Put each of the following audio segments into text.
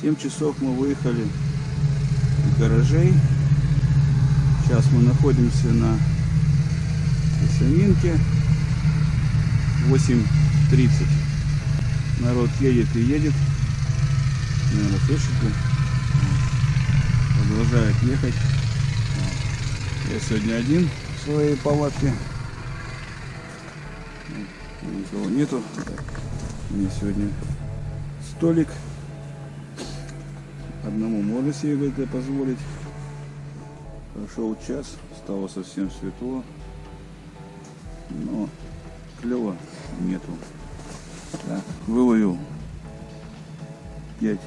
7 часов мы выехали из гаражей. Сейчас мы находимся на Ясаминке. 8.30. Народ едет и едет. Наверное, слышите? Продолжает ехать. Я сегодня один в своей палатке. Никого нету. Мне сегодня столик. Одному можно себе это позволить. Прошел час, стало совсем светло. Но клева нету. Так, выловил 5,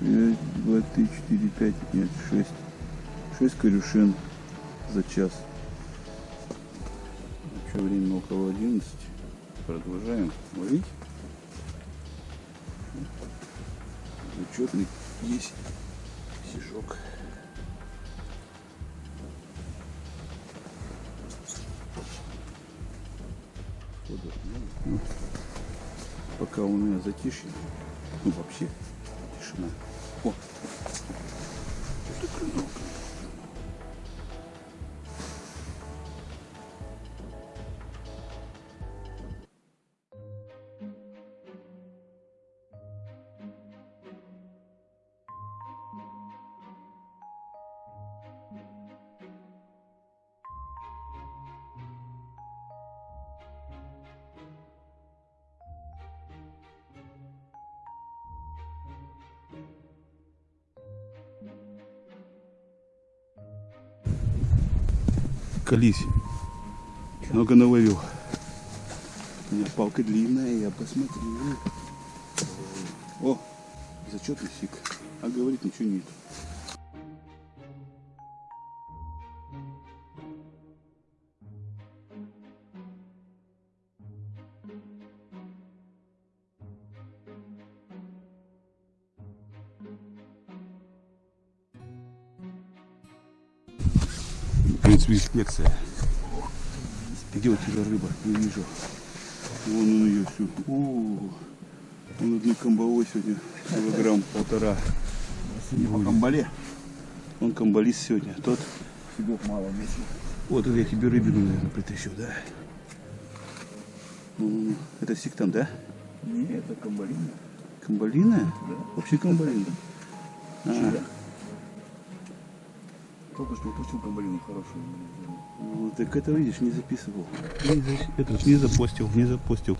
2, 3, 4, 5, нет, 6. 6 корюшин за час. Еще время около 11. Продолжаем ловить. Зачетный есть сижок. Пока у меня затишье, ну вообще тишина. Колись. Много наловил. У меня палка длинная, я посмотрю. О, зачетный сик. А говорит ничего нет. В принципе, инспекция. Где у тебя рыба? Не вижу. Вон он ее всю. О, он одной комбовой сегодня килограмм полтора. Не по комбале. Он комбалист сегодня. Тот. Себе мало весит. Вот это я тебе рыбину, наверное, притащу, да? Ну, Это сиктан, да? Не, это комбалина. Комбалина? Да. Вообще комбалина. А, Только что упустил комбалину хорошую. ну, так это, видишь, не записывал. Не Это не запостил, не запостил.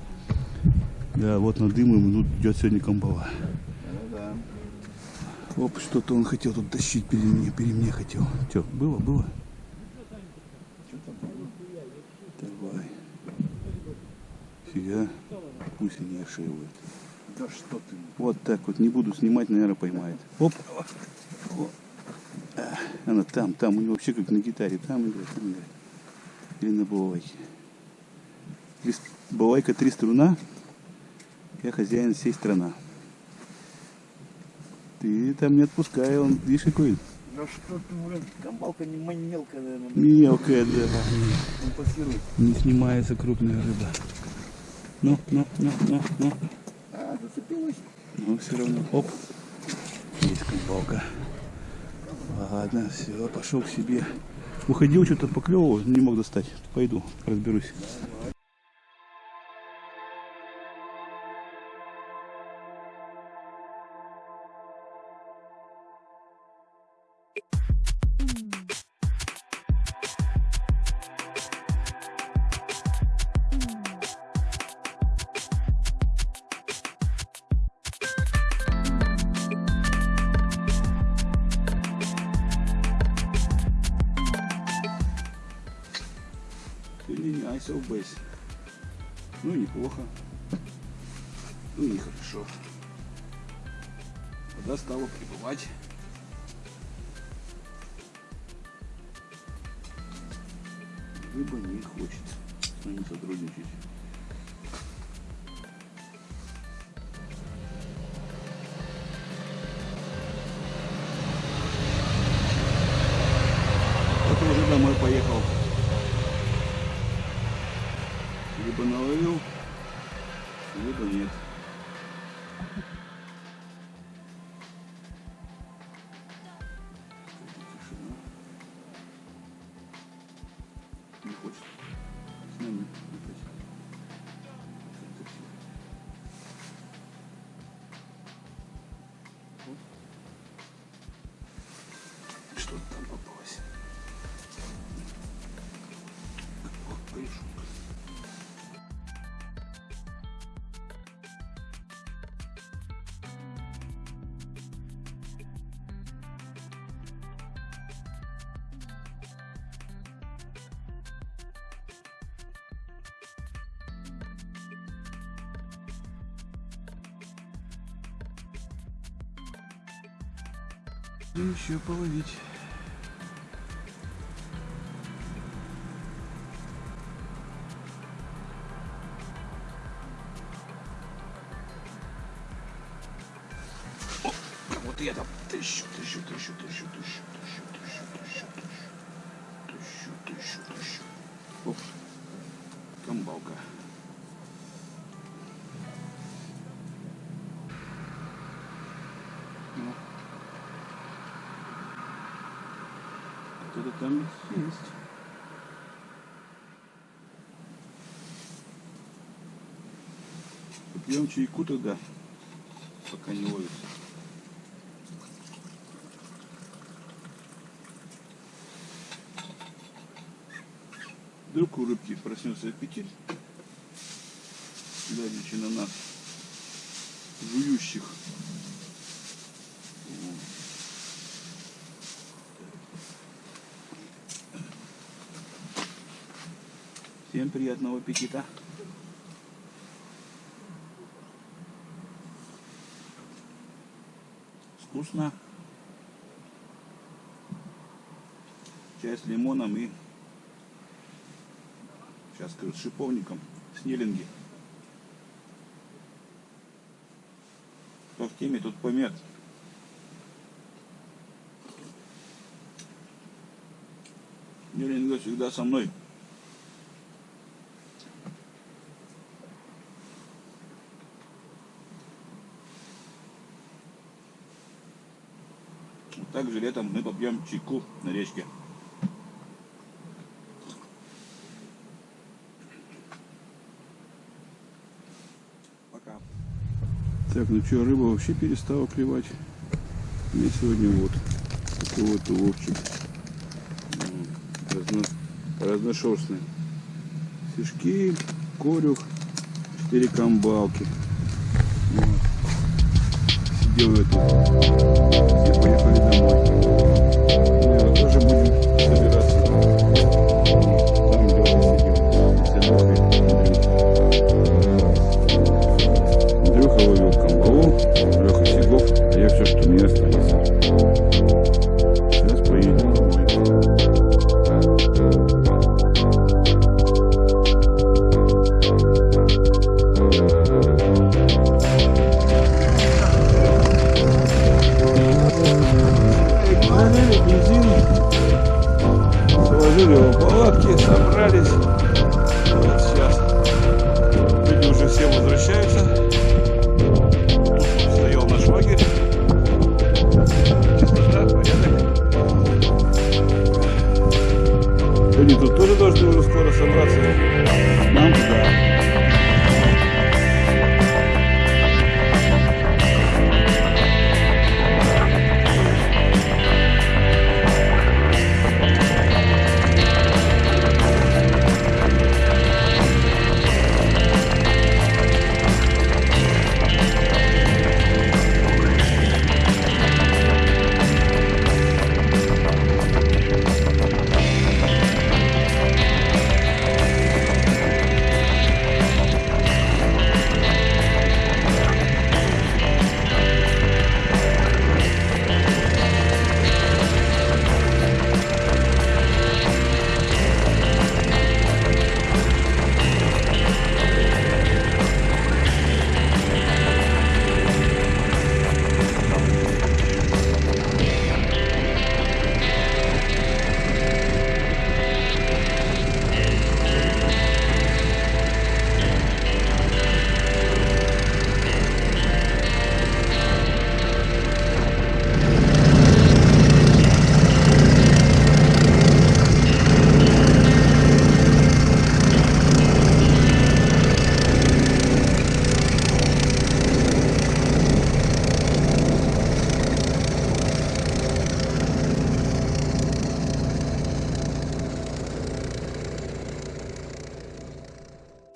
Да, вот на дым ему тут идет сегодня комбала. Да, Оп, что-то он хотел тут тащить перед мне, перед мне хотел. Че, было, было? Давай. Фига. Пусть и не ошибает. да. Да что ты. Вот так вот, не буду снимать, наверное, поймает. Оп. О. Она там, там, у него вообще как на гитаре, там играет, там играет. Или на балалайке. Три Балалайка три струна, я хозяин всей страна. Ты там не отпускай, он, видишь, какой Да что ты, блин, комбалка не мелкая, наверное. мелкая, да. Он пассирует. Не снимается крупная рыба. Ну, ну, ну, ну, ну. А, зацепилась. Но все равно, оп, есть комбалка. Ладно, все, пошел к себе. Уходил, что-то поклевывал, не мог достать. Пойду, разберусь. Сегодня не ISO base. Ну, неплохо. Ну, нехорошо. Вода стала прибывать. Рыба не хочет с нами сотрудничать. Не хочет. С нами опять. Как-то всё. Вот. Что-то там попалось. Вот корешок. Будем еще половить. О, вот я там тыщу, тыщу, тыщу, тыщу, тыщу, тыщу, тыщу, тыщу, тыщу, тыщу, тыщу, тыщу. Оп, камбалка. Попьем чайку тогда, пока не ловится. Вдруг у рыбки проснется аппетит, глядячи на нас, жующих. Всем приятного аппетита. Вкусно. Чай с лимоном и сейчас скажу, с шиповником, снеллинги. Кто в теме, тут помет. Снеллинга всегда со мной. Также летом мы попьем чайку на речке. Пока. Так, ну что, рыба вообще перестала клевать. Мне сегодня вот такой вот уловчик. Разно, разношерстный. Фишки, корюх, четыре камбалки делают. Все поехали домой. собраться.